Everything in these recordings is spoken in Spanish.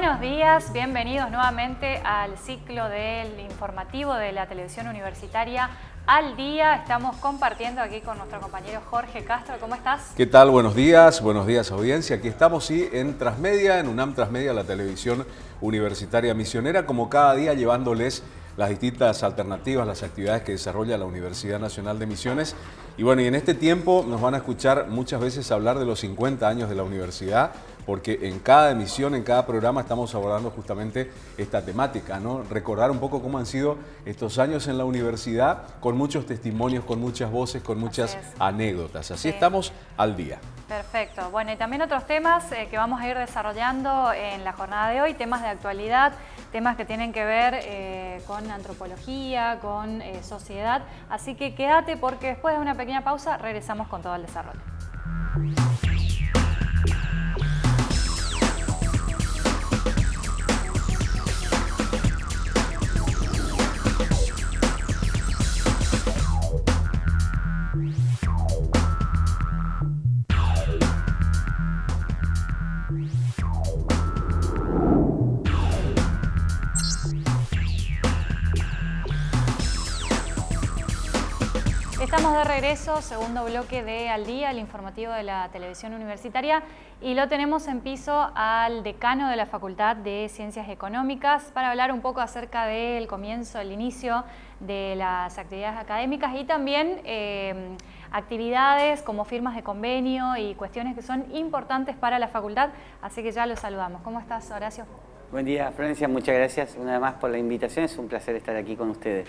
Buenos días, bienvenidos nuevamente al ciclo del informativo de la televisión universitaria al día. Estamos compartiendo aquí con nuestro compañero Jorge Castro. ¿Cómo estás? ¿Qué tal? Buenos días, buenos días audiencia. Aquí estamos sí, en Transmedia, en UNAM Transmedia, la televisión universitaria misionera, como cada día llevándoles las distintas alternativas, las actividades que desarrolla la Universidad Nacional de Misiones. Y bueno, y en este tiempo nos van a escuchar muchas veces hablar de los 50 años de la universidad, porque en cada emisión, en cada programa estamos abordando justamente esta temática, ¿no? Recordar un poco cómo han sido estos años en la universidad, con muchos testimonios, con muchas voces, con muchas anécdotas. Así estamos al día. Perfecto. Bueno, y también otros temas eh, que vamos a ir desarrollando en la jornada de hoy, temas de actualidad, temas que tienen que ver eh, con antropología, con eh, sociedad. Así que quédate porque después de una pequeña pausa regresamos con todo el desarrollo. Segundo bloque de Al Día, el informativo de la televisión universitaria, y lo tenemos en piso al decano de la Facultad de Ciencias Económicas para hablar un poco acerca del comienzo, el inicio de las actividades académicas y también eh, actividades como firmas de convenio y cuestiones que son importantes para la facultad, así que ya lo saludamos. ¿Cómo estás, Horacio? Buen día, Florencia, muchas gracias una vez más por la invitación, es un placer estar aquí con ustedes.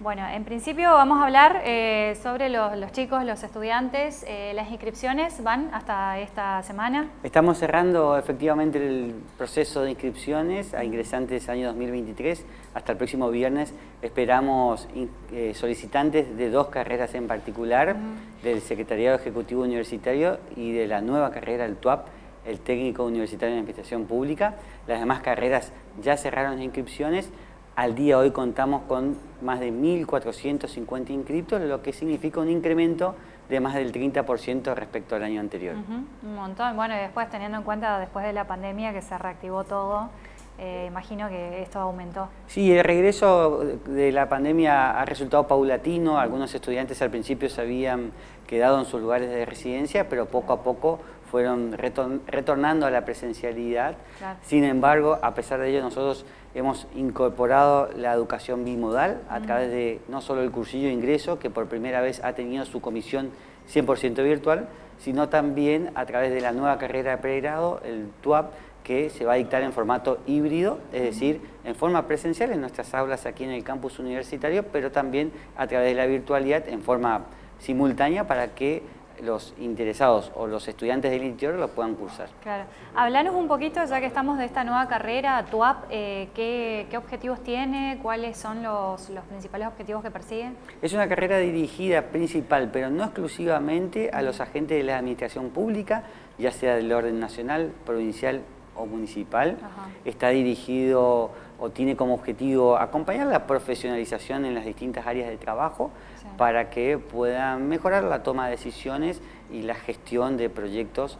Bueno, en principio vamos a hablar eh, sobre los, chicos, los estudiantes. Eh, las inscripciones van hasta esta semana. Estamos cerrando efectivamente el proceso de inscripciones a ingresantes año 2023. Hasta el próximo viernes esperamos eh, solicitantes de dos carreras en particular, del Secretariado Ejecutivo Universitario y de la nueva carrera, el TUAP, el Técnico Universitario de Administración Pública. Las demás carreras ya cerraron las inscripciones. Al día de hoy contamos con más de 1.450 inscritos, lo que significa un incremento de más del 30% respecto al año anterior. Un montón. Bueno, y después teniendo en cuenta después de la pandemia que se reactivó todo, eh, imagino que esto aumentó. Sí, el regreso de la pandemia ha resultado paulatino. Algunos estudiantes al principio se habían quedado en sus lugares de residencia, pero poco a poco fueron retornando a la presencialidad. Sin embargo, a pesar de ello, nosotros hemos incorporado la educación bimodal a través de no solo el cursillo de ingreso, que por primera vez ha tenido su comisión 100% virtual, sino también a través de la nueva carrera de pregrado, el TUAP, que se va a dictar en formato híbrido, es decir, en forma presencial en nuestras aulas aquí en el campus universitario, pero también a través de la virtualidad en forma simultánea para que los interesados o los estudiantes del interior lo puedan cursar. Claro. Hablanos un poquito, ya que estamos de esta nueva carrera, TUAP, eh, ¿qué, objetivos tiene? ¿Cuáles son los, principales objetivos que persigue? Es una carrera dirigida principal, pero no exclusivamente a los agentes de la administración pública, ya sea del orden nacional, provincial o municipal. Está dirigido o tiene como objetivo acompañar la profesionalización en las distintas áreas de trabajo para que puedan mejorar la toma de decisiones y la gestión de proyectos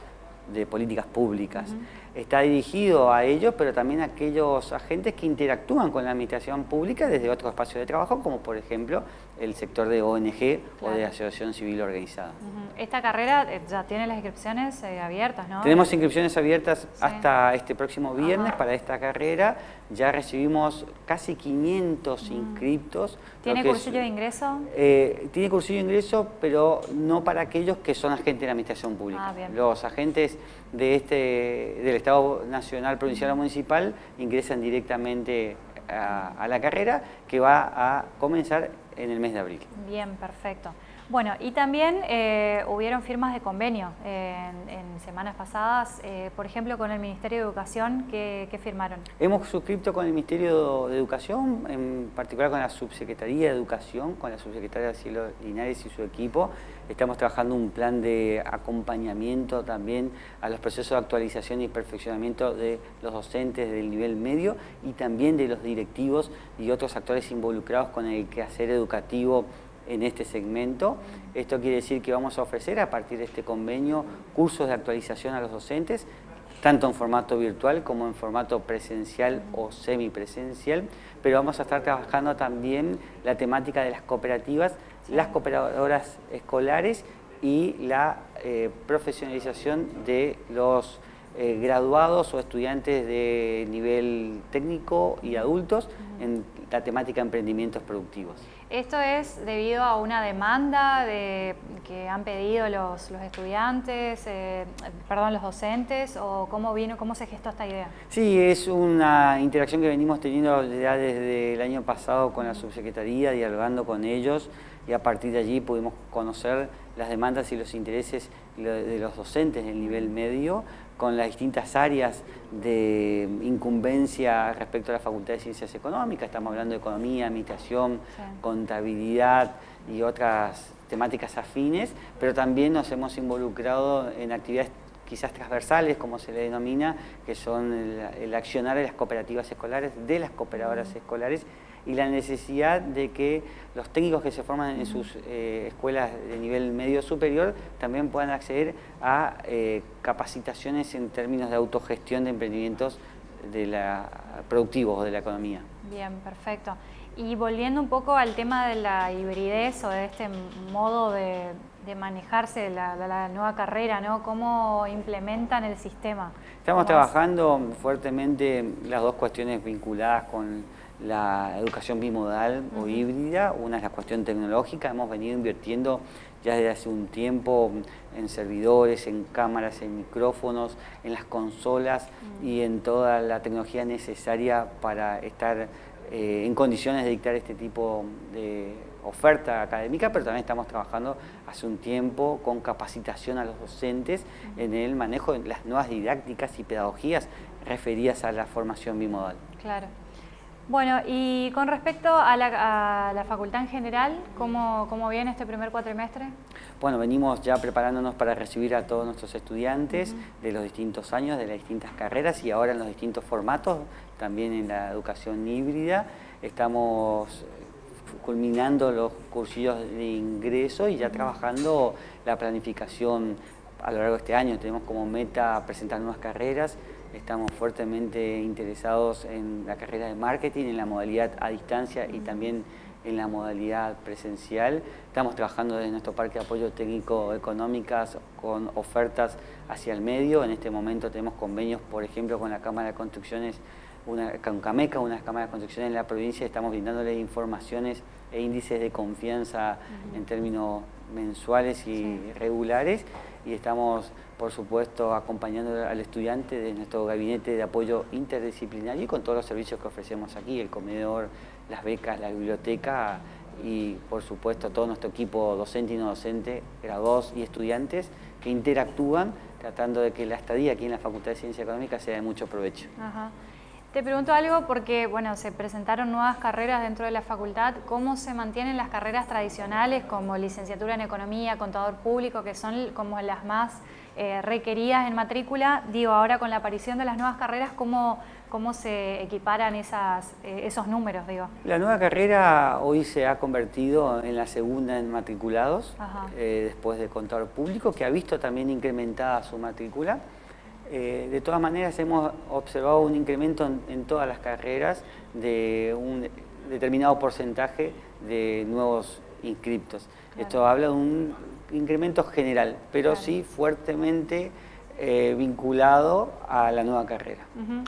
de políticas públicas. Está dirigido a ellos, pero también a aquellos agentes que interactúan con la administración pública desde otros espacios de trabajo, como por ejemplo el sector de ONG o de asociación civil organizada. Esta carrera eh, ya tiene las inscripciones eh, abiertas, ¿no? Tenemos inscripciones abiertas hasta este próximo viernes para esta carrera. Ya recibimos casi 500 inscriptos. ¿Tiene cursillo de ingreso? Eh, tiene cursillo de ingreso, pero no para aquellos que son agentes de la administración pública. Ah, Los agentes de este, del Estado Nacional, Provincial o Municipal ingresan directamente a la carrera que va a comenzar en el mes de abril. Bien, perfecto. Bueno, y también eh, hubieron firmas de convenio en, semanas pasadas, eh, por ejemplo, con el Ministerio de Educación, ¿qué, firmaron? Hemos suscrito con el Ministerio de Educación, en particular con la Subsecretaría de Educación, con la Subsecretaria Cielo Linares y su equipo. Estamos trabajando un plan de acompañamiento también a los procesos de actualización y perfeccionamiento de los docentes del nivel medio y también de los directivos y otros actores involucrados con el quehacer educativo en este segmento. Esto quiere decir que vamos a ofrecer a partir de este convenio cursos de actualización a los docentes tanto en formato virtual como en formato presencial o semipresencial, pero vamos a estar trabajando también la temática de las cooperativas, las cooperadoras escolares y la eh, profesionalización de los eh, graduados o estudiantes de nivel técnico y adultos en la temática de emprendimientos productivos. ¿Esto es debido a una demanda de, que han pedido los, estudiantes, eh, perdón, los docentes, o cómo vino, cómo se gestó esta idea? Sí, es una interacción que venimos teniendo ya desde el año pasado con la subsecretaría, dialogando con ellos, y a partir de allí pudimos conocer las demandas y los intereses de los docentes en el nivel medio, con las distintas áreas de incumbencia respecto a la Facultad de Ciencias Económicas, estamos hablando de economía, administración, contabilidad y otras temáticas afines, pero también nos hemos involucrado en actividades quizás transversales, como se le denomina, que son el, accionar de las cooperativas escolares, de las cooperadoras escolares, y la necesidad de que los técnicos que se forman en sus eh, escuelas de nivel medio superior también puedan acceder a eh, capacitaciones en términos de autogestión de emprendimientos de la, productivos de la economía. Bien, perfecto. Y volviendo un poco al tema de la hibridez o de este modo de, manejarse de la, nueva carrera, ¿no? ¿Cómo implementan el sistema? Estamos trabajando fuertemente las dos cuestiones vinculadas con la educación bimodal o híbrida, una es la cuestión tecnológica, hemos venido invirtiendo ya desde hace un tiempo en servidores, en cámaras, en micrófonos, en las consolas y en toda la tecnología necesaria para estar eh, en condiciones de dictar este tipo de oferta académica, pero también estamos trabajando hace un tiempo con capacitación a los docentes en el manejo de las nuevas didácticas y pedagogías referidas a la formación bimodal. Claro. Bueno, y con respecto a la, facultad en general, ¿cómo, ¿cómo, viene este primer cuatrimestre? Bueno, venimos ya preparándonos para recibir a todos nuestros estudiantes de los distintos años, de las distintas carreras y ahora en los distintos formatos, también en la educación híbrida. Estamos culminando los cursillos de ingreso y ya trabajando la planificación a lo largo de este año. Tenemos como meta presentar nuevas carreras, Estamos fuertemente interesados en la carrera de marketing, en la modalidad a distancia y también en la modalidad presencial. Estamos trabajando desde nuestro Parque de Apoyo Técnico Económicas con ofertas hacia el medio. En este momento tenemos convenios, por ejemplo, con la Cámara de Construcciones, una, con Cameca, una Cámara de Construcciones en la provincia. Estamos brindándole informaciones e índices de confianza en términos mensuales y regulares y estamos por supuesto acompañando al estudiante de nuestro gabinete de apoyo interdisciplinario y con todos los servicios que ofrecemos aquí, el comedor, las becas, la biblioteca y por supuesto todo nuestro equipo docente y no docente, graduados y estudiantes que interactúan tratando de que la estadía aquí en la Facultad de Ciencia Económica sea de mucho provecho. Te pregunto algo porque, bueno, se presentaron nuevas carreras dentro de la facultad. ¿Cómo se mantienen las carreras tradicionales como licenciatura en Economía, Contador Público, que son como las más eh, requeridas en matrícula? Digo, ahora con la aparición de las nuevas carreras, ¿cómo, cómo se equiparan esas, eh, esos números, digo? La nueva carrera hoy se ha convertido en la segunda en matriculados, eh, después de Contador Público, que ha visto también incrementada su matrícula. Eh, de todas maneras hemos observado un incremento en, todas las carreras de un determinado porcentaje de nuevos inscriptos. Esto habla de un incremento general, pero sí fuertemente eh, vinculado a la nueva carrera.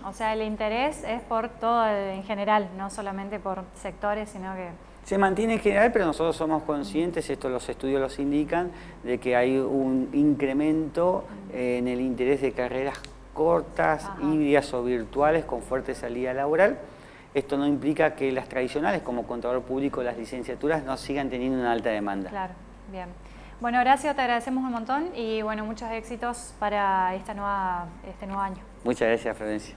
O sea, el interés es por todo en general, no solamente por sectores, sino que se mantiene en general, pero nosotros somos conscientes, esto los estudios los indican, de que hay un incremento en el interés de carreras cortas, híbridas o virtuales con fuerte salida laboral. Esto no implica que las tradicionales, como contador público, las licenciaturas, no sigan teniendo una alta demanda. Claro, bien. Bueno, Horacio, te agradecemos un montón y bueno, muchos éxitos para esta nueva, este nuevo año. Muchas gracias, Florencia.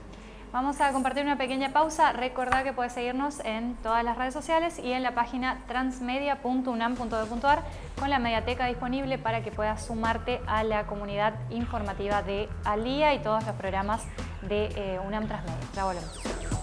Vamos a compartir una pequeña pausa. Recordá que puedes seguirnos en todas las redes sociales y en la página transmedia.unam.edu.ar con la mediateca disponible para que puedas sumarte a la comunidad informativa de Alía y todos los programas de eh, UNAM Transmedia. Ya volvemos.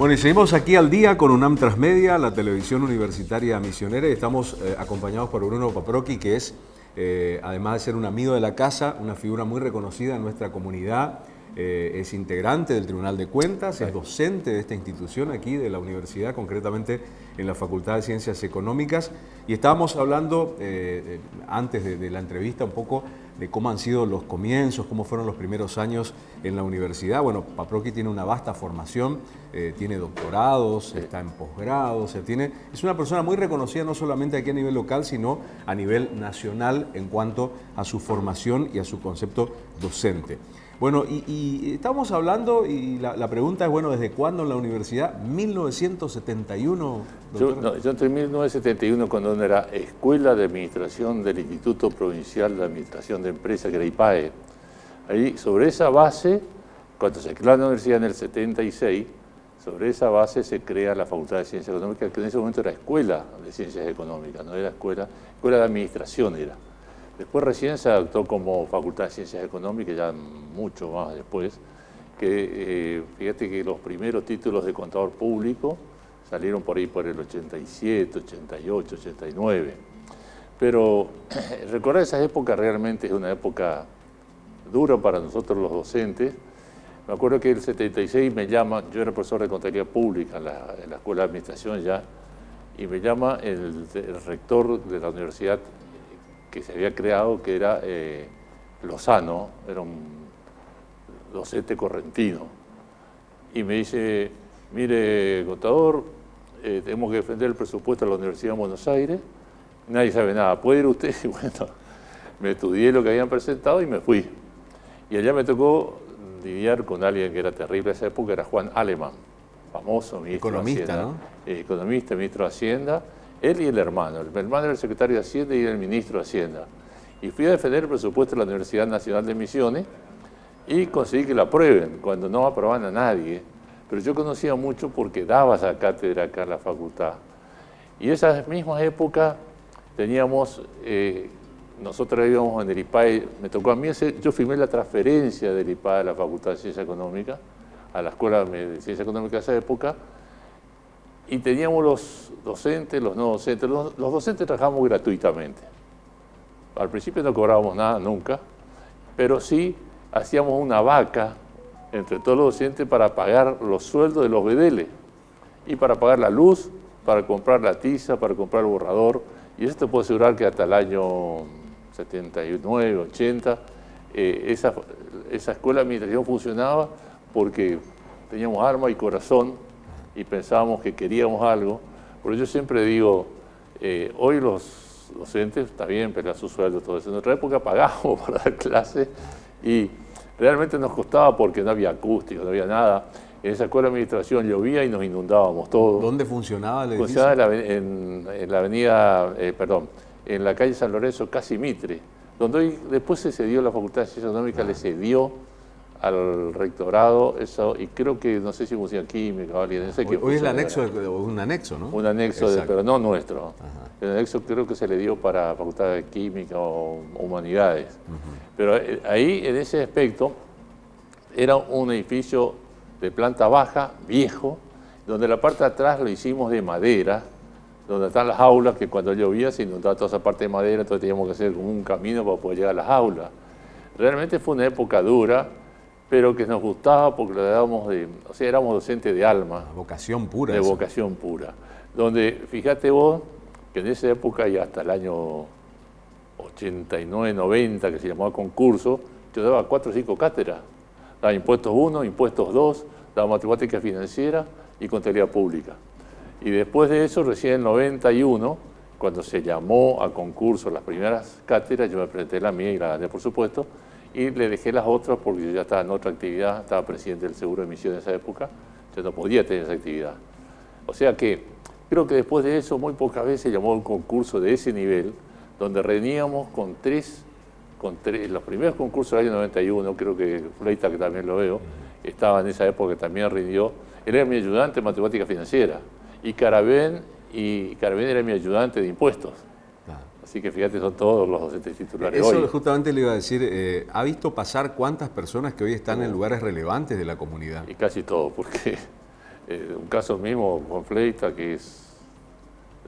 Bueno, y seguimos aquí al día con UNAM Transmedia, la televisión universitaria misionera, y estamos eh, acompañados por Bruno Paproqui, que es, eh, además de ser un amigo de la casa, una figura muy reconocida en nuestra comunidad, eh, es integrante del Tribunal de Cuentas, es docente de esta institución aquí de la universidad, concretamente en la Facultad de Ciencias Económicas. Y estábamos hablando antes de, de, la entrevista un poco de cómo han sido los comienzos, cómo fueron los primeros años en la universidad. Bueno, Paproqui tiene una vasta formación, eh, tiene doctorados, está en posgrado, tiene, es una persona muy reconocida no solamente aquí a nivel local, sino a nivel nacional en cuanto a su formación y a su concepto docente. Bueno, y, estamos hablando, y la, pregunta es, bueno, ¿desde cuándo en la universidad? 1971. Yo, no, yo entré en 1971 cuando era Escuela de Administración del Instituto Provincial de Administración de Empresas, que era IPAE. Ahí, sobre esa base, cuando se creó la universidad en el 76, sobre esa base se crea la Facultad de Ciencias Económicas, que en ese momento era Escuela de Ciencias Económicas, no era Escuela, Escuela de Administración era. Después recién se adoptó como Facultad de Ciencias Económicas, ya mucho más después, que eh, fíjate que los primeros títulos de contador público salieron por ahí por el 87, 88, 89. Pero recordar esa época realmente es una época dura para nosotros los docentes. Me acuerdo que el 76 me llama, yo era profesor de contabilidad pública en la, Escuela de Administración ya, y me llama el rector de la universidad que se había creado, que era eh, Lozano, era un docente correntino. Y me dice, mire, contador, eh, tenemos que defender el presupuesto de la Universidad de Buenos Aires, nadie sabe nada, ¿puede ir usted? Y bueno, me estudié lo que habían presentado y me fui. Y allá me tocó lidiar con alguien que era terrible en esa época, era Juan Alemán, famoso ministro Economista, de Hacienda. ¿no? Eh, economista, ministro de Hacienda, él y el hermano. El hermano era el secretario de Hacienda y el ministro de Hacienda. Y fui a defender el presupuesto de la Universidad Nacional de Misiones y conseguí que lo aprueben, cuando no aprobaban a nadie. Pero yo conocía mucho porque daba esa cátedra acá en la facultad. Y esas mismas épocas teníamos, eh, nosotros íbamos en el IPAE, me tocó a mí, yo firmé la transferencia del IPAE a la Facultad de Ciencia Económica, a la Escuela de Ciencia Económica de esa época, y teníamos los docentes, los no docentes. Los, docentes trabajamos gratuitamente. Al principio no cobrábamos nada, nunca, pero sí hacíamos una vaca entre todos los docentes para pagar los sueldos de los bedeles y para pagar la luz, para comprar la tiza, para comprar el borrador. Y eso te puedo asegurar que hasta el año 79, 80, eh, esa, esa escuela de administración funcionaba porque teníamos alma y corazón y pensábamos que queríamos algo, pero yo siempre digo, eh, hoy los docentes, está bien, pero a su sueldo, todo eso. En otra época pagábamos para dar clases y realmente nos costaba porque no había acústico, no había nada. En esa escuela de administración llovía y nos inundábamos todos. ¿Dónde funcionaba el edificio? Funcionaba en la, avenida, eh, perdón, en la calle San Lorenzo, casi Mitre, donde hoy, después se cedió la Facultad de Ciencias Económicas, le cedió al rectorado, eso, y creo que, no sé si funciona química o alguien, no sé Hoy, hoy es el anexo, un anexo, ¿no? Un anexo, pero no nuestro. El anexo creo que se le dio para Facultad de Química o Humanidades. Pero eh, ahí, en ese aspecto, era un edificio de planta baja, viejo, donde la parte de atrás lo hicimos de madera, donde están las aulas, que cuando llovía se inundaba toda esa parte de madera, entonces teníamos que hacer como un camino para poder llegar a las aulas. Realmente fue una época dura, pero que nos gustaba porque lo dábamos de, o sea, éramos docentes de alma. Vocación pura. De vocación pura. Donde, fíjate vos, que en esa época y hasta el año 89, 90, que se llamaba concurso, yo daba cuatro o cinco cátedras. Daba impuestos 1, impuestos 2, daba matemática financiera y contabilidad pública. Y después de eso, recién en el 91, cuando se llamó a concurso las primeras cátedras, yo me presenté la mía y la gané, por supuesto, y le dejé las otras porque yo ya estaba en otra actividad, estaba presidente del Seguro de Emisión en esa época, yo no podía tener esa actividad. O sea que creo que después de eso muy pocas veces llamó un concurso de ese nivel, donde reuníamos con tres, con tres, los primeros concursos del año 91, creo que Fleita, que también lo veo, estaba en esa época, también rindió, él era mi ayudante en matemática financiera, y Carabén, y Carabén era mi ayudante de impuestos. Así que fíjate, son todos los docentes titulares Eso justamente le iba a decir, eh, ¿ha visto pasar cuántas personas que hoy están en lugares relevantes de la comunidad? Y casi todos, porque Eh, un caso mismo, Juan Fleita, que es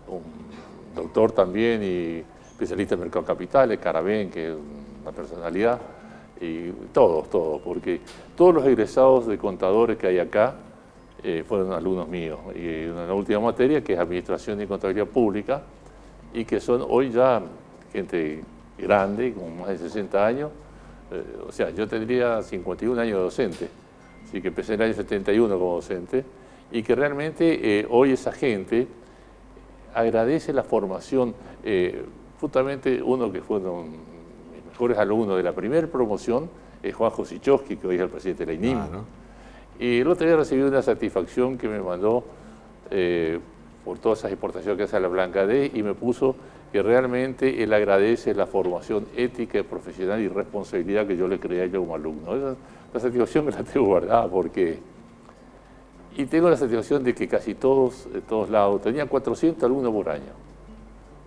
un doctor también y especialista en mercado capitales, Carabén, que es una personalidad, y todos, todos, porque todos los egresados de contadores que hay acá eh, fueron alumnos míos. Y en la última materia, que es Administración y Contabilidad Pública, y que son hoy ya gente grande, con más de 60 años, eh, o sea, yo tendría 51 años de docente, así que empecé en el año 71 como docente, y que realmente eh, hoy esa gente agradece la formación, eh, justamente uno que fueron mis mejores alumnos de la primera promoción, es Juan Josichowski, que hoy es el presidente de la INIM. Y el otro día recibí una satisfacción que me mandó por todas esas exportaciones que hace a la Blanca D y me puso que realmente él agradece la formación ética, profesional y responsabilidad que yo le creé a él como alumno. Esa, la satisfacción me la tengo guardada porque y tengo la satisfacción de que casi todos, de todos lados, tenía 400 alumnos por año.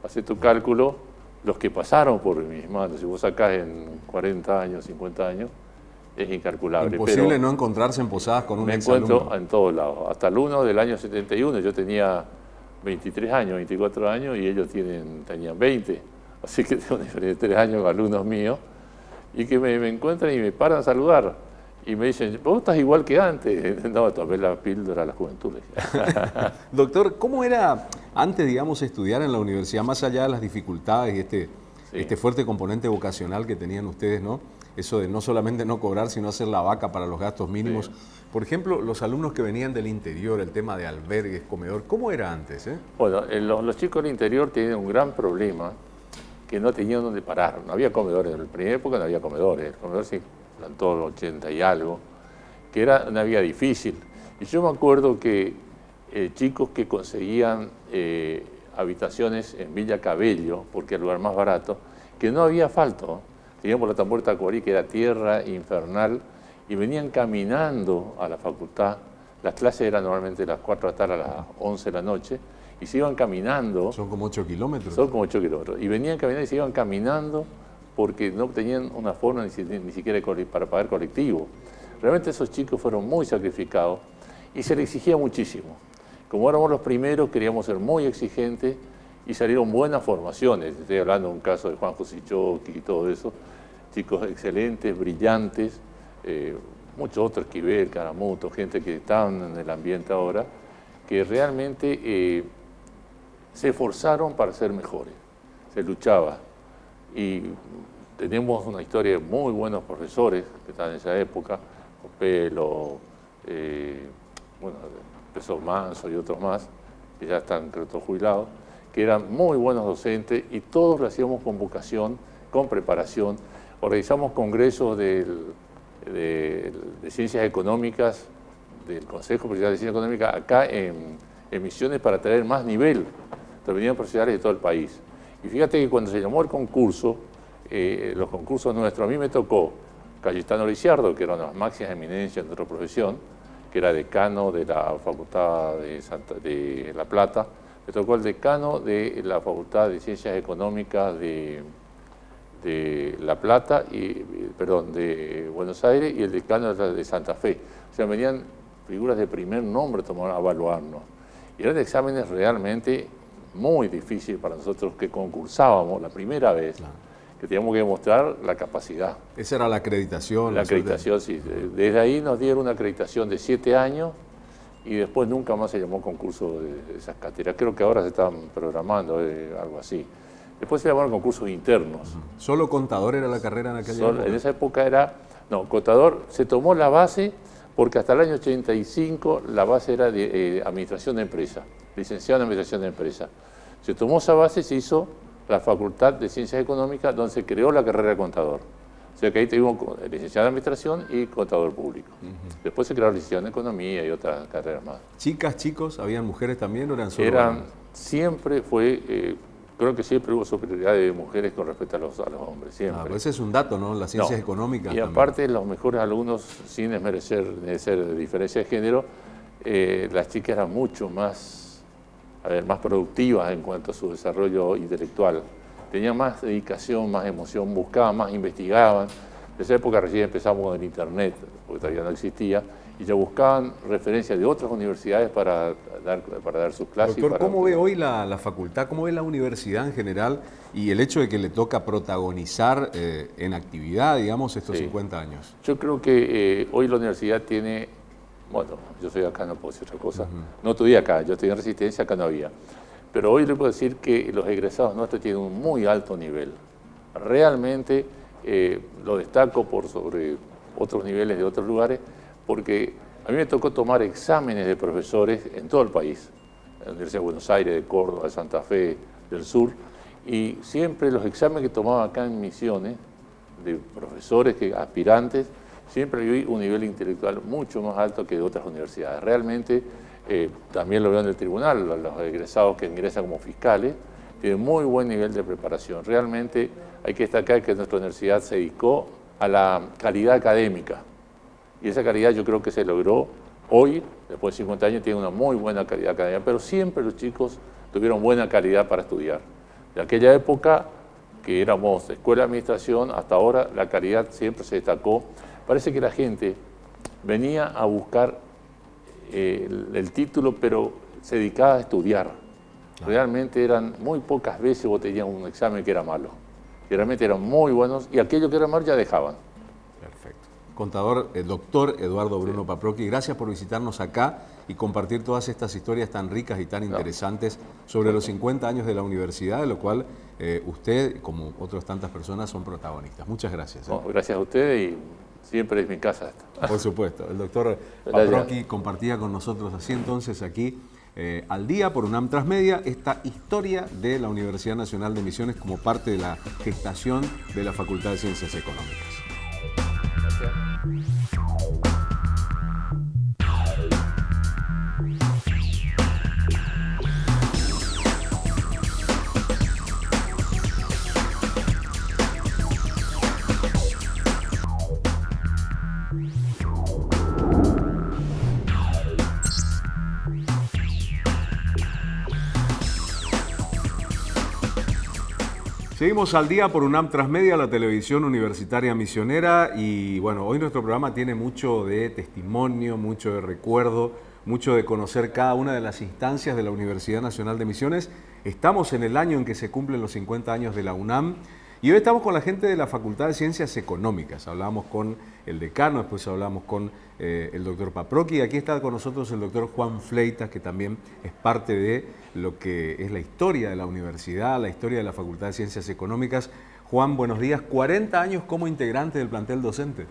Hace tu cálculo, los que pasaron por mis manos, si vos sacás en 40 años, 50 años, es incalculable. Imposible no encontrarse en posadas con un Me encuentro en todos lados. Hasta el 1 del año 71, yo tenía 23 años, 24 años, y ellos tienen, tenían 20. Así que tengo diferentes 3 años con alumnos míos, y que me, me encuentran y me paran a saludar y me dicen, vos estás igual que antes. No, tomé la píldora a la juventud. Doctor, ¿cómo era antes, digamos, estudiar en la universidad, más allá de las dificultades y este, este fuerte componente vocacional que tenían ustedes, ¿no? Eso de no solamente no cobrar, sino hacer la vaca para los gastos mínimos. Por ejemplo, los alumnos que venían del interior, el tema de albergues, comedor, ¿cómo era antes? Eh? Bueno, los, chicos del interior tienen un gran problema que no tenían dónde parar. No había comedores. En la primera época no había comedores. El comedor sí todo el 80 y algo, que era una vida difícil. Y yo me acuerdo que eh, chicos que conseguían eh, habitaciones en Villa Cabello, porque era el lugar más barato, que no había asfalto. Teníamos la Tampuerta Corí, que era tierra infernal, y venían caminando a la facultad. Las clases eran normalmente las 4 de la tarde a las 11 de la noche, y se iban caminando. Son como 8 kilómetros. Son como 8 kilómetros. Y venían caminando y se iban caminando porque no tenían una forma ni, siquiera para pagar colectivo. Realmente esos chicos fueron muy sacrificados y se les exigía muchísimo. Como éramos los primeros, queríamos ser muy exigentes y salieron buenas formaciones. Estoy hablando de un caso de Juan José y todo eso. Chicos excelentes, brillantes, eh, muchos otros, Esquivel, Caramuto, gente que estaban en el ambiente ahora, que realmente eh, se esforzaron para ser mejores. Se luchaba y tenemos una historia de muy buenos profesores que están en esa época, Pelo, eh, bueno, Profesor Manso y otros más, que ya están creo jubilados, que eran muy buenos docentes y todos lo hacíamos con vocación, con preparación. Organizamos congresos de, ciencias económicas, del Consejo Profesional de Ciencias Económicas, acá en, Misiones para traer más nivel. Venían profesionales de todo el país. Y fíjate que cuando se llamó el concurso, eh, los concursos nuestros, a mí me tocó Cayetano Lisiardo, que era una de las máximas eminencias de nuestra profesión, que era decano de la Facultad de, de La Plata, me tocó el decano de la Facultad de Ciencias Económicas de, de La Plata, y, perdón, de Buenos Aires, y el decano de Santa Fe. O sea, venían figuras de primer nombre a evaluarnos. Y eran exámenes realmente muy difícil para nosotros que concursábamos la primera vez, que teníamos que demostrar la capacidad. Esa era la acreditación. La acreditación, sí. Desde ahí nos dieron una acreditación de siete años y después nunca más se llamó concurso de esas cátedras. Creo que ahora se están programando eh, algo así. Después se llamaron concursos internos. ¿Solo contador era la carrera en aquella época? En esa época era, no, contador, se tomó la base porque hasta el año 85 la base era de eh, administración de empresa, licenciado en administración de empresa. Se tomó esa base y se hizo la Facultad de Ciencias Económicas, donde se creó la carrera de contador. O sea que ahí tuvimos licenciado en Administración y contador público. Después se creó licenciado en Economía y otras carreras más. ¿Chicas, chicos? ¿Habían mujeres también o eran solo Eran, siempre fue, eh, creo que siempre hubo superioridad de mujeres con respecto a los, a los hombres, siempre. Ah, pues ese es un dato, ¿no? Las ciencias económicas Y aparte, los mejores alumnos, sin desmerecer, de diferencia de género, eh, las chicas eran mucho más a ver, más productivas en cuanto a su desarrollo intelectual. Tenían más dedicación, más emoción, buscaban más, investigaban. En esa época recién empezamos con el internet, porque todavía no existía, y ya buscaban referencias de otras universidades para dar, para dar sus clases. Doctor, ¿cómo ve hoy la, facultad, cómo ve la universidad en general y el hecho de que le toca protagonizar eh, en actividad, digamos, estos 50 años? Yo creo que eh, hoy la universidad tiene, bueno, yo soy acá, no puedo decir otra cosa, no estudié acá, yo estoy en Resistencia, acá no había, pero hoy le puedo decir que los egresados nuestros tienen un muy alto nivel. Realmente eh, lo destaco por sobre otros niveles de otros lugares, porque a mí me tocó tomar exámenes de profesores en todo el país, en la Universidad de Buenos Aires, de Córdoba, de Santa Fe, del sur, y siempre los exámenes que tomaba acá en Misiones, de profesores, que, aspirantes, siempre vi un nivel intelectual mucho más alto que de otras universidades. Realmente, eh, también lo veo en el tribunal, los egresados que ingresan como fiscales, tienen muy buen nivel de preparación. Realmente hay que destacar que nuestra universidad se dedicó a la calidad académica, y esa calidad yo creo que se logró hoy, después de 50 años, tiene una muy buena calidad académica, pero siempre los chicos tuvieron buena calidad para estudiar. De aquella época, que éramos escuela de administración, hasta ahora la calidad siempre se destacó. Parece que la gente venía a buscar eh, el, título, pero se dedicaba a estudiar. Realmente eran muy pocas veces vos tenías un examen que era malo. Realmente eran muy buenos y aquellos que eran malos ya dejaban contador, el doctor Eduardo Bruno Paproqui. Gracias por visitarnos acá y compartir todas estas historias tan ricas y tan interesantes sobre los 50 años de la universidad, de lo cual eh, usted, como otras tantas personas, son protagonistas. Muchas gracias. ¿eh? gracias a usted y siempre es mi casa esta. Por supuesto. El doctor Paproqui compartía con nosotros así entonces aquí eh, al día por UNAM Transmedia esta historia de la Universidad Nacional de Misiones como parte de la gestación de la Facultad de Ciencias Económicas. Seguimos al día por UNAM Transmedia, la televisión universitaria misionera y bueno, hoy nuestro programa tiene mucho de testimonio, mucho de recuerdo, mucho de conocer cada una de las instancias de la Universidad Nacional de Misiones. Estamos en el año en que se cumplen los 50 años de la UNAM y hoy estamos con la gente de la Facultad de Ciencias Económicas. Hablamos con el decano, después hablamos con eh, el doctor Paproqui aquí está con nosotros el doctor Juan Fleitas, que también es parte de lo que es la historia de la universidad, la historia de la Facultad de Ciencias Económicas. Juan, buenos días. 40 años como integrante del plantel docente.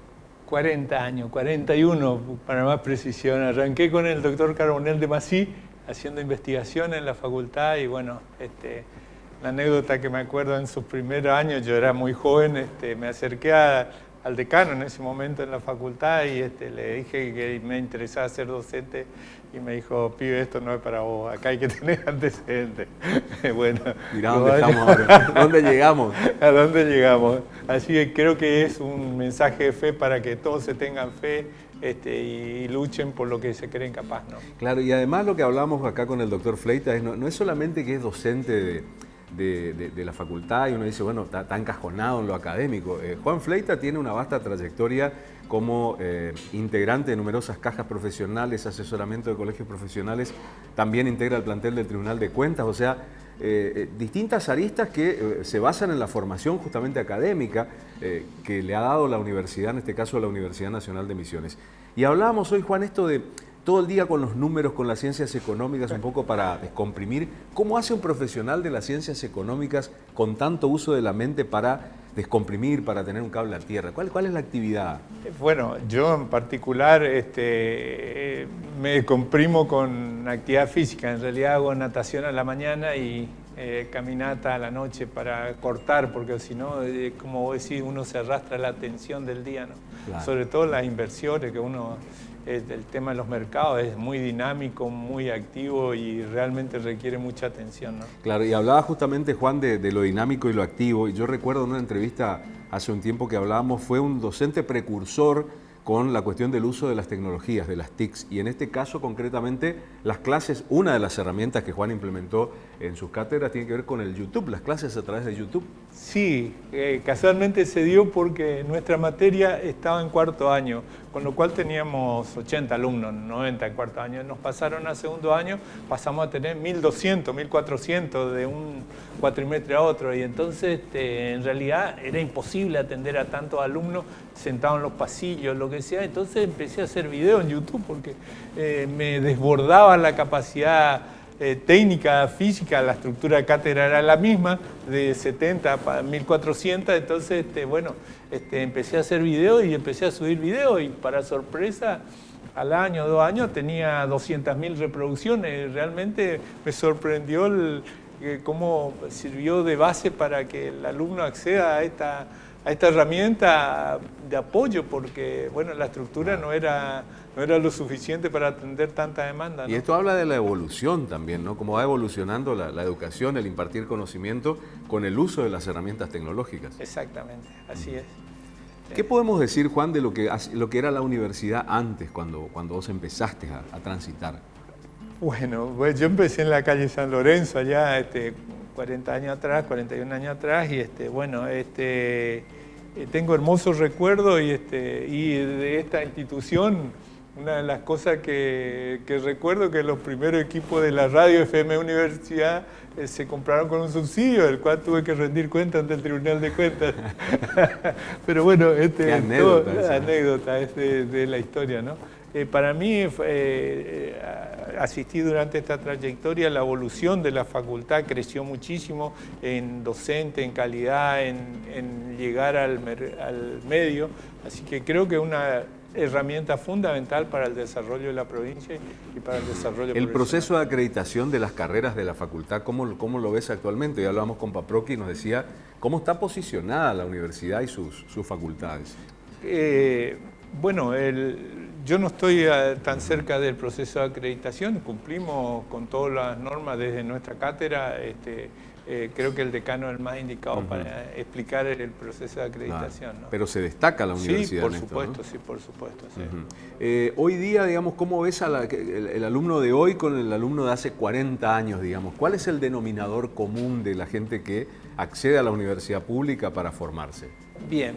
40 años, 41 para más precisión. Arranqué con el doctor Carbonel de Masí haciendo investigación en la facultad y bueno, este, la anécdota que me acuerdo en sus primeros años, yo era muy joven, este, me acerqué al decano en ese momento en la facultad y este, le dije que me interesaba ser docente y me dijo, pibe, esto no es para vos, acá hay que tener antecedentes. bueno, Mirá dónde estamos ahora, ¿dónde llegamos? ¿A dónde llegamos? Así que creo que es un mensaje de fe para que todos se tengan fe este, y, luchen por lo que se creen capaz. ¿no? Claro, y además lo que hablamos acá con el doctor Fleita es, no, no es solamente que es docente de de, la facultad y uno dice, bueno, está, encajonado en lo académico. Eh, Juan Fleita tiene una vasta trayectoria como eh, integrante de numerosas cajas profesionales, asesoramiento de colegios profesionales, también integra el plantel del Tribunal de Cuentas, o sea, eh, distintas aristas que se basan en la formación justamente académica que le ha dado la universidad, en este caso la Universidad Nacional de Misiones. Y hablábamos hoy, Juan, esto de todo el día con los números, con las ciencias económicas, un poco para descomprimir. ¿Cómo hace un profesional de las ciencias económicas con tanto uso de la mente para descomprimir, para tener un cable a tierra? ¿Cuál, cuál es la actividad? Bueno, yo en particular este, me comprimo con actividad física. En realidad hago natación a la mañana y eh, caminata a la noche para cortar, porque si no, eh, como vos decís, uno se arrastra la atención del día, ¿no? Sobre todo las inversiones que uno el tema de los mercados es muy dinámico, muy activo y realmente requiere mucha atención. Claro, y hablaba justamente Juan de, lo dinámico y lo activo, y yo recuerdo en una entrevista hace un tiempo que hablábamos, fue un docente precursor con la cuestión del uso de las tecnologías, de las TICs, y en este caso concretamente las clases, una de las herramientas que Juan implementó en sus cátedras tiene que ver con el YouTube, las clases a través de YouTube. Sí, eh, casualmente se dio porque nuestra materia estaba en cuarto año, con lo cual teníamos 80 alumnos, 90 en cuarto año. Nos pasaron a segundo año, pasamos a tener 1200, 1400 de un cuatrimestre a otro y entonces este, en realidad era imposible atender a tantos alumnos sentados en los pasillos, lo que sea. Entonces empecé a hacer videos en YouTube porque eh, me desbordaba la capacidad eh, técnica física, la estructura cátedra era la misma, de 70 a 1400, entonces, este, bueno, este, empecé a hacer videos y empecé a subir videos y para sorpresa, al año, dos años, tenía 200.000 reproducciones. Realmente me sorprendió el, cómo sirvió de base para que el alumno acceda a esta, a esta herramienta de apoyo, porque bueno, la estructura no era no era lo suficiente para atender tanta demanda. Y esto habla de la evolución también, ¿no? Cómo va evolucionando la, educación, el impartir conocimiento con el uso de las herramientas tecnológicas. Exactamente, así es. ¿Qué podemos decir, Juan, de lo que, lo que era la universidad antes, cuando, cuando vos empezaste a, transitar? Bueno, pues yo empecé en la calle San Lorenzo allá este, 40 años atrás, 41 años atrás, y este, bueno, este, eh, tengo hermosos recuerdos y, este, y de esta institución una de las cosas que, recuerdo que los primeros equipos de la radio FM Universidad eh, se compraron con un subsidio, del cual tuve que rendir cuentas ante el Tribunal de Cuentas. Pero bueno, este, anécdota, anécdota es de, la historia, ¿no? Eh, para mí, eh, asistí durante esta trayectoria, la evolución de la facultad creció muchísimo en docente, en calidad, en, llegar al, al medio, así que creo que una herramienta fundamental para el desarrollo de la provincia y para el desarrollo El proceso de acreditación de las carreras de la facultad, ¿cómo, cómo lo ves actualmente? Ya hablábamos con Paproqui y nos decía cómo está posicionada la universidad y sus, sus facultades. Eh, bueno, el, yo no estoy eh, tan cerca del proceso de acreditación, cumplimos con todas las normas desde nuestra cátedra, este, eh, creo que el decano es el más indicado para explicar el proceso de acreditación. Pero se destaca la universidad. Sí, por supuesto, sí, por supuesto. Eh, hoy día, digamos, ¿cómo ves el, alumno de hoy con el alumno de hace 40 años, digamos? ¿Cuál es el denominador común de la gente que accede a la universidad pública para formarse? Bien,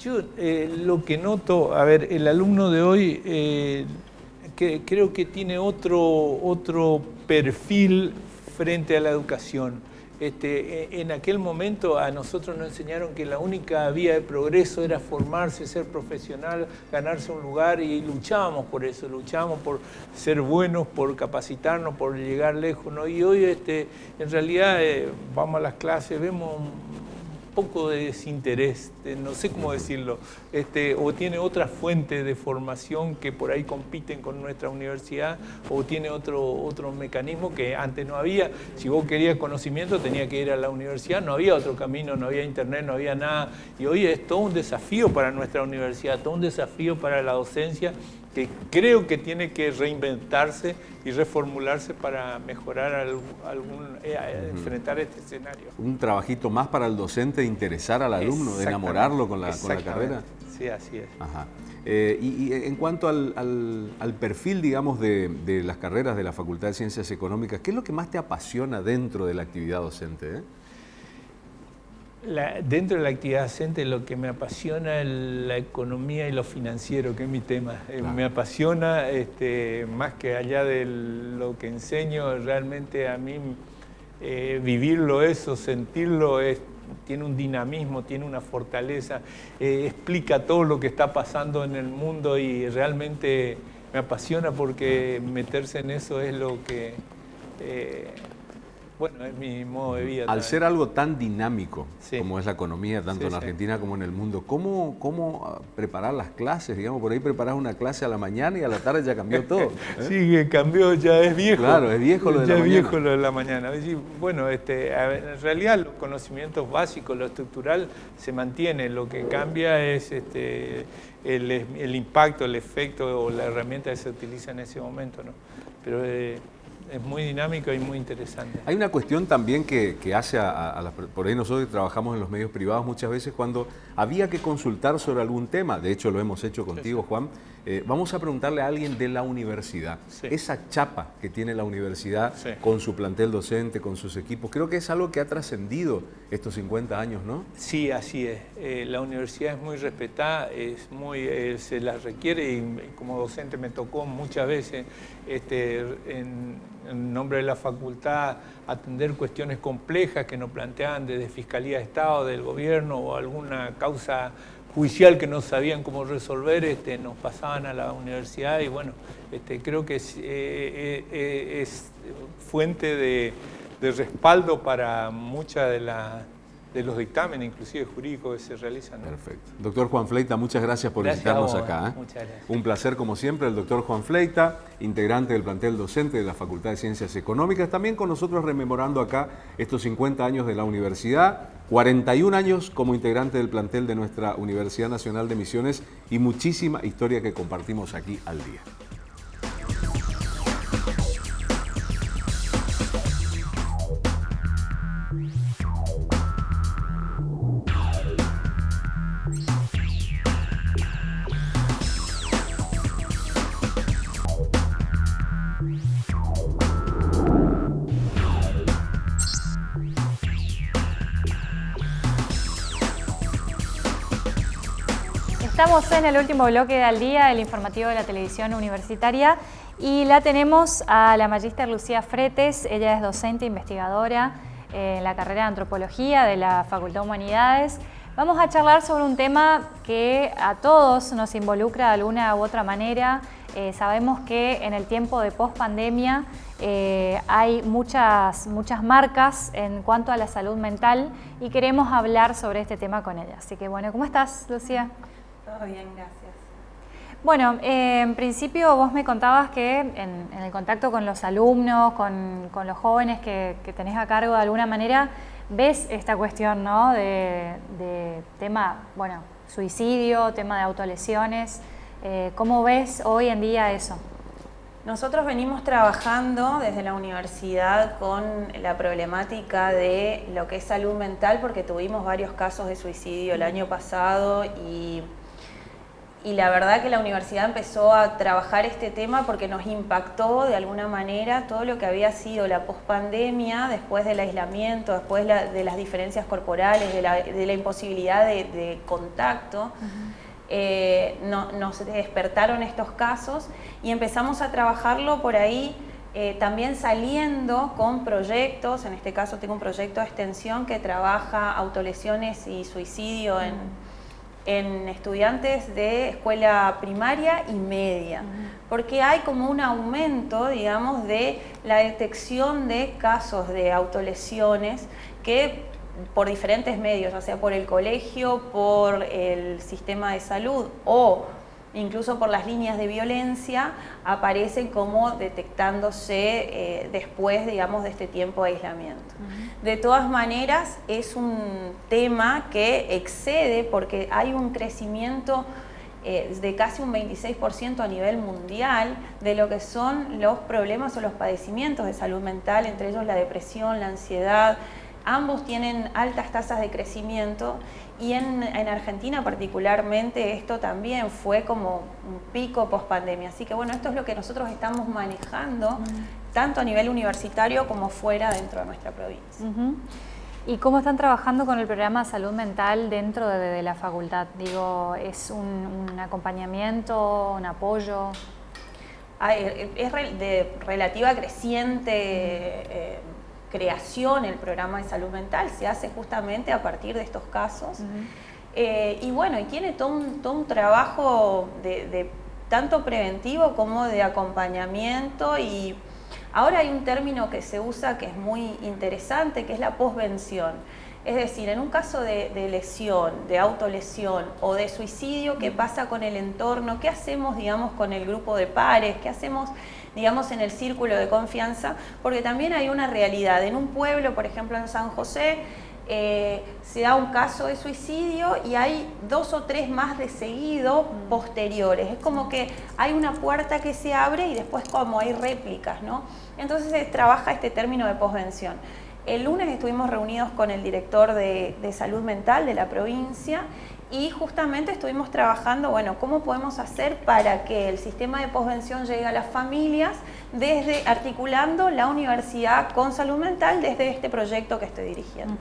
yo eh, lo que noto, a ver, el alumno de hoy que, creo que tiene otro, otro perfil frente a la educación. Este, e, en aquel momento a nosotros nos enseñaron que la única vía de progreso era formarse, ser profesional, ganarse un lugar y luchábamos por eso, luchábamos por ser buenos, por capacitarnos, por llegar lejos. Y hoy este, en realidad eh, vamos a las clases, vemos poco de desinterés, no sé cómo decirlo, este, o tiene otra fuente de formación que por ahí compiten con nuestra universidad, o tiene otro, otro mecanismo que antes no había. Si vos querías conocimiento tenía que ir a la universidad, no había otro camino, no había internet, no había nada. Y hoy es todo un desafío para nuestra universidad, todo un desafío para la docencia que creo que tiene que reinventarse y reformularse para mejorar algún, eh, eh, enfrentar este escenario. Un trabajito más para el docente de interesar al alumno, de enamorarlo con la, carrera. Sí, así es. Eh, y, en cuanto al, perfil, digamos, de, de, las carreras de la Facultad de Ciencias Económicas, ¿qué es lo que más te apasiona dentro de la actividad docente? Dentro de la actividad docente lo que me apasiona es la economía y lo financiero, que es mi tema. Eh, me apasiona, este, más que allá de lo que enseño, realmente a mí eh, vivirlo eso, sentirlo, es, tiene un dinamismo, tiene una fortaleza, eh, explica todo lo que está pasando en el mundo y realmente me apasiona porque meterse en eso es lo que bueno, es mi modo de vida. Al ser algo tan dinámico como es la economía, tanto en Argentina como en el mundo, ¿cómo, ¿cómo ah, preparar las clases? Digamos, por ahí preparas una clase a la mañana y a la tarde ya cambió todo. ¿eh? Sí, cambió, ya es viejo. Claro, es viejo lo de ya la es viejo lo de la mañana. Bueno, este, en realidad los conocimientos básicos, lo estructural, se mantiene. Lo que cambia es este, el, impacto, el efecto o la herramienta que se utiliza en ese momento. ¿no? Pero... Eh, es muy dinámico y muy interesante. Hay una cuestión también que, hace a, las... Por ahí nosotros trabajamos en los medios privados muchas veces cuando había que consultar sobre algún tema, de hecho lo hemos hecho contigo Juan, Eh, vamos a preguntarle a alguien de la universidad. Esa chapa que tiene la universidad con su plantel docente, con sus equipos, creo que es algo que ha trascendido estos 50 años, ¿no? Sí, así es. Eh, la universidad es muy respetada, es muy, eh, se la requiere y como docente me tocó muchas veces este, en, en nombre de la facultad atender cuestiones complejas que nos planteaban desde Fiscalía de Estado, del gobierno o alguna causa judicial que no sabían cómo resolver, este, nos pasaban a la universidad y bueno, este, creo que es, eh, eh, eh, fuente de, de, respaldo para muchas de las de los dictámenes, inclusive jurídicos que se realizan. Perfecto. Doctor Juan Fleita, muchas gracias por visitarnos acá. ¿eh? Muchas gracias. Un placer como siempre, el doctor Juan Fleita, integrante del plantel docente de la Facultad de Ciencias Económicas, también con nosotros rememorando acá estos 50 años de la universidad, 41 años como integrante del plantel de nuestra Universidad Nacional de Misiones y muchísima historia que compartimos aquí al día. Estamos en el último bloque del día, el informativo de la televisión universitaria, y la tenemos a la magíster Lucía Fretes, ella es docente investigadora en la carrera de Antropología de la Facultad de Humanidades. Vamos a charlar sobre un tema que a todos nos involucra de alguna u otra manera. Eh, sabemos que en el tiempo de post-pandemia eh, hay muchas, muchas marcas en cuanto a la salud mental y queremos hablar sobre este tema con ella. Así que bueno, ¿cómo estás, Lucía? Todo bien, gracias. Bueno, eh, en principio vos me contabas que en, el contacto con los alumnos, con, los jóvenes que, tenés a cargo de alguna manera, ves esta cuestión ¿no? de, tema, bueno, suicidio, tema de autolesiones. Eh, ¿Cómo ves hoy en día eso? Nosotros venimos trabajando desde la universidad con la problemática de lo que es salud mental porque tuvimos varios casos de suicidio el año pasado y y la verdad que la universidad empezó a trabajar este tema porque nos impactó de alguna manera todo lo que había sido la pospandemia, después del aislamiento, después de las diferencias corporales, de la, imposibilidad de, contacto. Eh, nos despertaron estos casos y empezamos a trabajarlo por ahí eh, también saliendo con proyectos, en este caso tengo un proyecto de extensión que trabaja autolesiones y suicidio en en estudiantes de escuela primaria y media, porque hay como un aumento, digamos, de la detección de casos de autolesiones que por diferentes medios, ya sea por el colegio, por el sistema de salud o incluso por las líneas de violencia, aparecen como detectándose eh, después, digamos, de este tiempo de aislamiento. De todas maneras, es un tema que excede porque hay un crecimiento eh, de casi un 26% a nivel mundial de lo que son los problemas o los padecimientos de salud mental, entre ellos la depresión, la ansiedad, ambos tienen altas tasas de crecimiento y en, Argentina particularmente esto también fue como un pico post pandemia. Así que bueno, esto es lo que nosotros estamos manejando, tanto a nivel universitario como fuera dentro de nuestra provincia. ¿Y cómo están trabajando con el programa de salud mental dentro de, la facultad? Digo, ¿es un, acompañamiento, un apoyo? es de relativa creciente eh, creación el programa de salud mental, se hace justamente a partir de estos casos. Eh, y bueno, y tiene todo un, todo un trabajo de, tanto preventivo como de acompañamiento y ahora hay un término que se usa que es muy interesante, que es la posvención. Es decir, en un caso de, lesión, de autolesión o de suicidio, ¿qué pasa con el entorno? ¿Qué hacemos, digamos, con el grupo de pares? ¿Qué hacemos digamos, en el círculo de confianza, porque también hay una realidad. En un pueblo, por ejemplo en San José, eh, se da un caso de suicidio y hay dos o tres más de seguido posteriores. Es como que hay una puerta que se abre y después como hay réplicas, ¿no? Entonces se trabaja este término de posvención. El lunes estuvimos reunidos con el director de, salud mental de la provincia y justamente estuvimos trabajando, bueno, cómo podemos hacer para que el sistema de posvención llegue a las familias, desde articulando la universidad con salud mental desde este proyecto que estoy dirigiendo.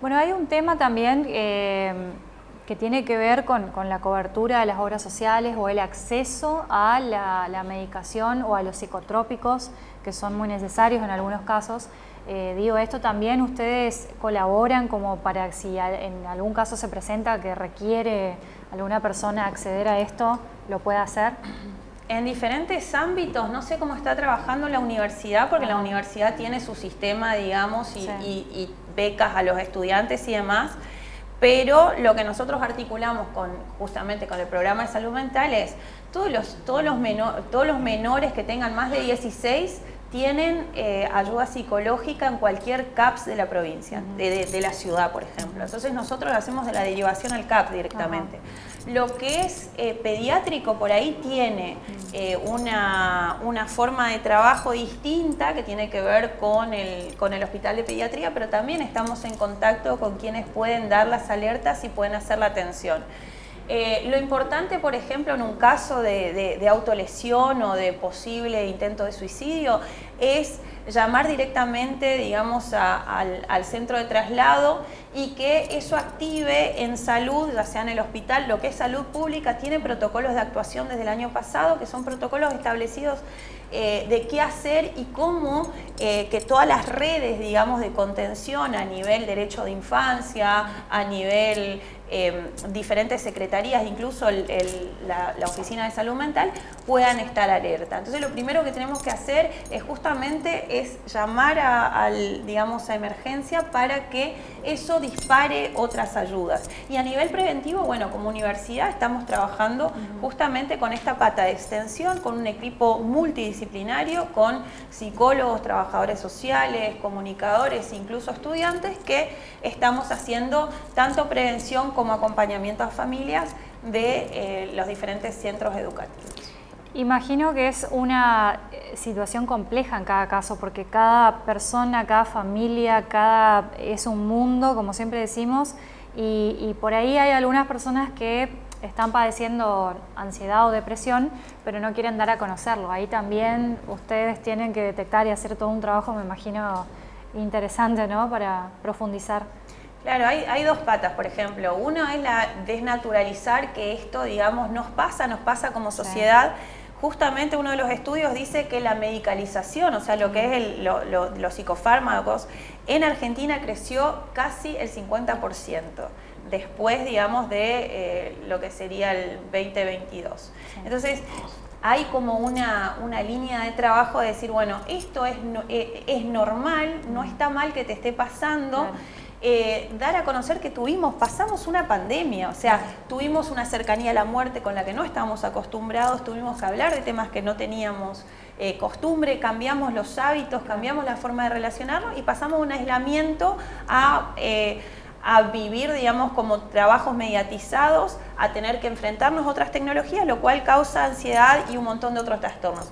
Bueno, hay un tema también eh, que tiene que ver con, la cobertura de las obras sociales o el acceso a la, medicación o a los psicotrópicos que son muy necesarios en algunos casos. Eh, digo, esto también ustedes colaboran como para si en algún caso se presenta que requiere alguna persona acceder a esto, lo pueda hacer. En diferentes ámbitos, no sé cómo está trabajando la universidad, porque la universidad tiene su sistema, digamos, y becas a los estudiantes y demás, pero lo que nosotros articulamos con, justamente con el programa de salud mental es todos los, todos los, todos los menores que tengan más de 16 tienen eh, ayuda psicológica en cualquier CAPS de la provincia, de, la ciudad, por ejemplo. Entonces nosotros hacemos de la derivación al CAP directamente. Lo que es eh, pediátrico por ahí tiene eh, una, una, forma de trabajo distinta que tiene que ver con el, con el hospital de pediatría, pero también estamos en contacto con quienes pueden dar las alertas y pueden hacer la atención. Eh, lo importante, por ejemplo, en un caso de, autolesión o de posible intento de suicidio, es llamar directamente, digamos, al, centro de traslado y que eso active en salud, ya sea en el hospital, lo que es salud pública, tiene protocolos de actuación desde el año pasado, que son protocolos establecidos eh, de qué hacer y cómo eh, que todas las redes, digamos, de contención a nivel derecho de infancia, a nivel Em, diferentes secretarías, incluso la, Oficina de Salud Mental, puedan estar alerta. Entonces lo primero que tenemos que hacer es justamente es llamar a, digamos, a emergencia para que eso dispare otras ayudas. Y a nivel preventivo, bueno, como universidad estamos trabajando justamente con esta pata de extensión, con un equipo multidisciplinario, con psicólogos, trabajadores sociales, comunicadores, incluso estudiantes, que estamos haciendo tanto prevención como acompañamiento a familias de eh, los diferentes centros educativos. Imagino que es una eh, situación compleja en cada caso, porque cada persona, cada familia, cada es un mundo, como siempre decimos, y, por ahí hay algunas personas que están padeciendo ansiedad o depresión, pero no quieren dar a conocerlo. Ahí también ustedes tienen que detectar y hacer todo un trabajo, me imagino, interesante, ¿no? Para profundizar. Claro, hay, dos patas, por ejemplo. Uno es la desnaturalizar que esto, digamos, nos pasa, nos pasa como sociedad. Justamente uno de los estudios dice que la medicalización, o sea, lo que es los psicofármacos, en Argentina creció casi el 50% después, digamos, de eh, lo que sería el 2022. Entonces, hay como una, línea de trabajo de decir, bueno, esto es, eh, es normal, no está mal que te esté pasando. Eh, dar a conocer que tuvimos, pasamos una pandemia, o sea, tuvimos una cercanía a la muerte con la que no estábamos acostumbrados, tuvimos que hablar de temas que no teníamos eh, costumbre, cambiamos los hábitos, cambiamos la forma de relacionarnos y pasamos un aislamiento a... Eh, a vivir, digamos, como trabajos mediatizados, a tener que enfrentarnos a otras tecnologías, lo cual causa ansiedad y un montón de otros trastornos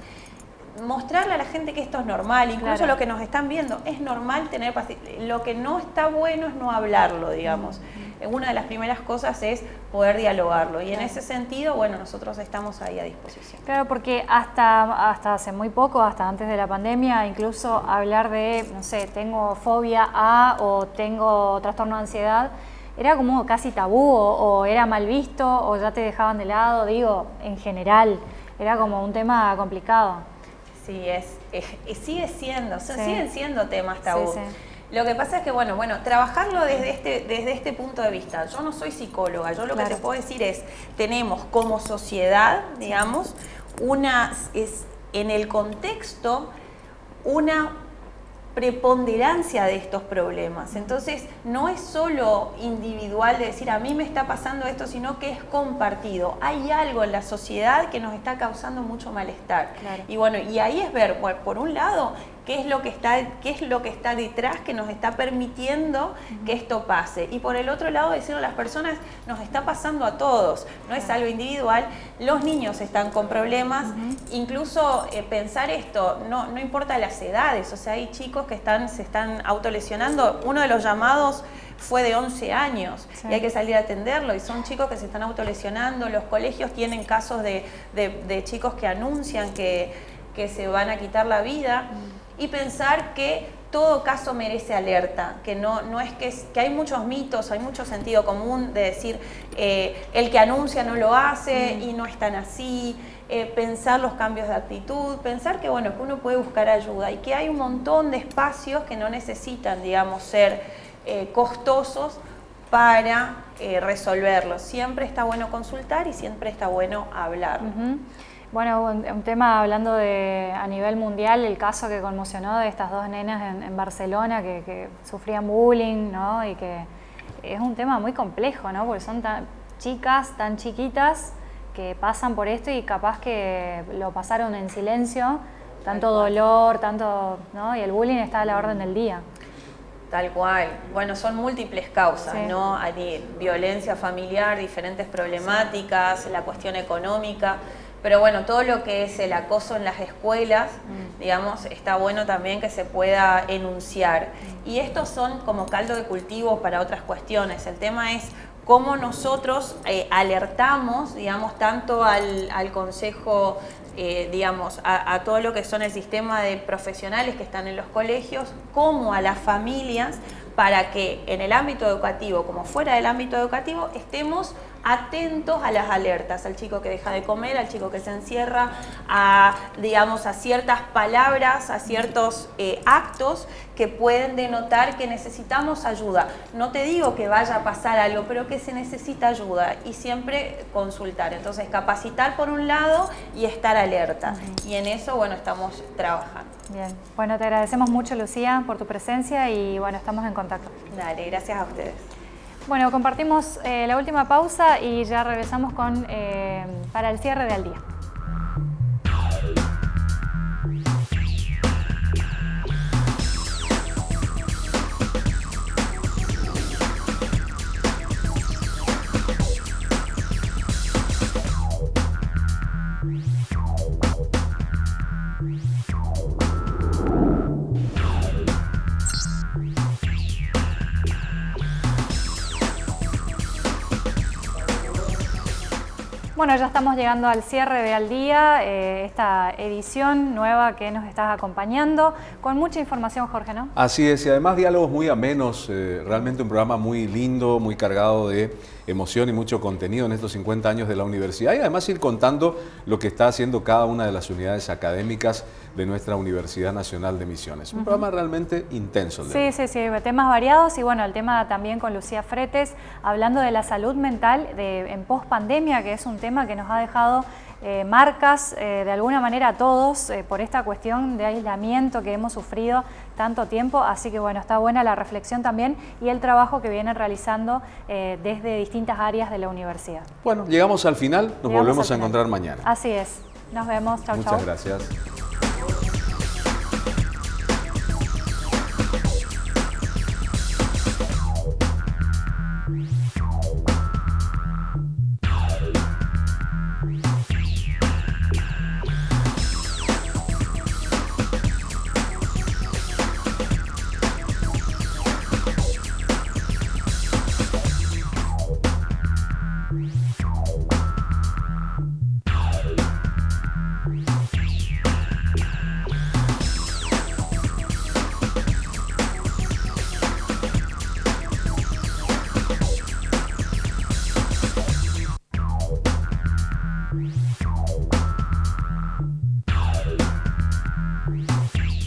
mostrarle a la gente que esto es normal, incluso lo que nos están viendo, es normal tener Lo que no está bueno es no hablarlo, digamos. Una de las primeras cosas es poder dialogarlo y en ese sentido, bueno, nosotros estamos ahí a disposición. Claro, porque hasta, hasta hace muy poco, hasta antes de la pandemia, incluso hablar de, no sé, tengo fobia A o tengo trastorno de ansiedad, era como casi tabú o era mal visto o ya te dejaban de lado, digo, en general, era como un tema complicado. Sí, es, sigue siendo, siguen siendo temas tabú. Lo que pasa es que, bueno, bueno, trabajarlo desde este, desde este punto de vista. Yo no soy psicóloga, yo lo que te puedo decir es, tenemos como sociedad, digamos, una, es, en el contexto, una preponderancia de estos problemas. Entonces, no es solo individual de decir a mí me está pasando esto, sino que es compartido. Hay algo en la sociedad que nos está causando mucho malestar. Y bueno, y ahí es ver, por un lado, qué es lo que está, qué es lo que está detrás que nos está permitiendo que esto pase. Y por el otro lado, decirle a las personas, nos está pasando a todos, no es algo individual, los niños están con problemas, incluso eh, pensar esto, no, no importa las edades, o sea, hay chicos que están, se están autolesionando, uno de los llamados fue de 11 años y hay que salir a atenderlo. Y son chicos que se están autolesionando, los colegios tienen casos de, chicos que anuncian que, que, se van a quitar la vida y pensar que todo caso merece alerta, que no, no es que, que hay muchos mitos, hay mucho sentido común de decir eh, el que anuncia no lo hace y no es tan así, eh, pensar los cambios de actitud, pensar que bueno, que uno puede buscar ayuda y que hay un montón de espacios que no necesitan, digamos, ser eh, costosos para resolverlo. Siempre está bueno consultar y siempre está bueno hablar. Bueno, un, tema hablando de a nivel mundial, el caso que conmocionó de estas dos nenas en, Barcelona que, sufrían bullying, ¿no? Y que es un tema muy complejo, ¿no? Porque son tan chicas, tan chiquitas, que pasan por esto y capaz que lo pasaron en silencio, tanto dolor, tanto, ¿no? Y el bullying está a la orden del día. Tal cual. Bueno, son múltiples causas, ¿no? Hay violencia familiar, diferentes problemáticas, la cuestión económica. Pero bueno, todo lo que es el acoso en las escuelas, mm. digamos, está bueno también que se pueda enunciar. Mm. Y estos son como caldo de cultivo para otras cuestiones. El tema es cómo nosotros eh, alertamos, digamos, tanto al, al Consejo eh, digamos, a, todo lo que son el sistema de profesionales que están en los colegios, como a las familias, para que en el ámbito educativo, como fuera del ámbito educativo, estemos atentos a las alertas, al chico que deja de comer, al chico que se encierra, a, digamos, a ciertas palabras, a ciertos eh, actos que pueden denotar que necesitamos ayuda. No te digo que vaya a pasar algo, pero que se necesita ayuda y siempre consultar. Entonces, capacitar por un lado y estar alerta. Y en eso, bueno, estamos trabajando. Bien, bueno, te agradecemos mucho, Lucía, por tu presencia y, bueno, estamos en contacto. Dale, gracias a ustedes. Bueno, compartimos eh, la última pausa y ya regresamos con, eh, para el cierre del día. Bueno, ya estamos llegando al cierre de Al Día, eh, esta edición nueva que nos estás acompañando, con mucha información, Jorge, ¿no? Así es, y además diálogos muy amenos, eh, realmente un programa muy lindo, muy cargado de emoción y mucho contenido en estos 50 años de la universidad y además ir contando lo que está haciendo cada una de las unidades académicas de nuestra Universidad Nacional de Misiones. Un programa realmente intenso. Sí, sí, sí, temas variados y bueno, el tema también con Lucía Fretes, hablando de la salud mental de, en post pandemia, que es un tema que nos ha dejado eh, marcas eh, de alguna manera a todos eh, por esta cuestión de aislamiento que hemos sufrido tanto tiempo, así que bueno, está buena la reflexión también y el trabajo que vienen realizando desde distintas áreas de la universidad. Bueno, llegamos al final, nos volvemos a encontrar mañana. Así es, nos vemos, chau Muchas gracias.